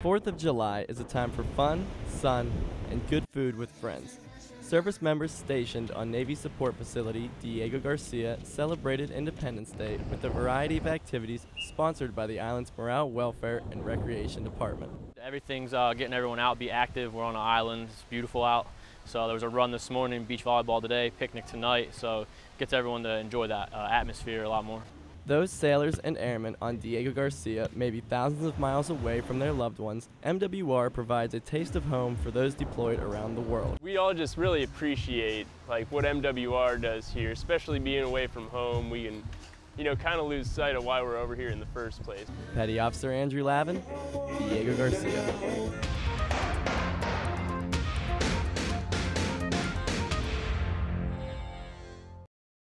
4th of July is a time for fun, sun, and good food with friends. Service members stationed on Navy Support Facility Diego Garcia celebrated Independence Day with a variety of activities sponsored by the island's Morale, Welfare, and Recreation Department. Everything's uh, getting everyone out, be active. We're on an island, it's beautiful out. So there was a run this morning, beach volleyball today, picnic tonight. So gets everyone to enjoy that uh, atmosphere a lot more. Those sailors and airmen on Diego Garcia may be thousands of miles away from their loved ones. MWR provides a taste of home for those deployed around the world. We all just really appreciate like what MWR does here, especially being away from home. We can, you know, kind of lose sight of why we're over here in the first place. Petty Officer Andrew Lavin, Diego Garcia.